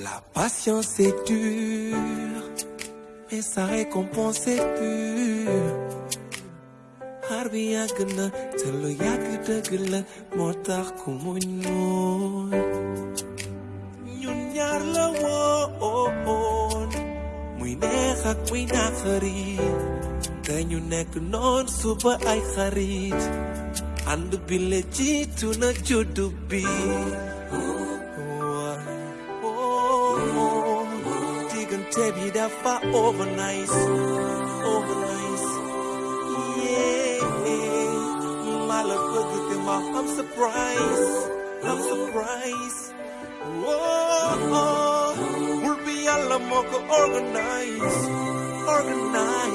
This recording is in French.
La patience est dure, mais sa récompense est pure. xaar bi yàgg na te lu yàgg dëgg la moo tax ku muñ muñ ñun ñaar la woon muy neex noon suba ay xarit ànd bi. La jiitu na Tebi dafa overnight, overnight. Yeah, my love look at my. I'm surprised, I'm surprised. Whoa, we'll be all moko organized, organized.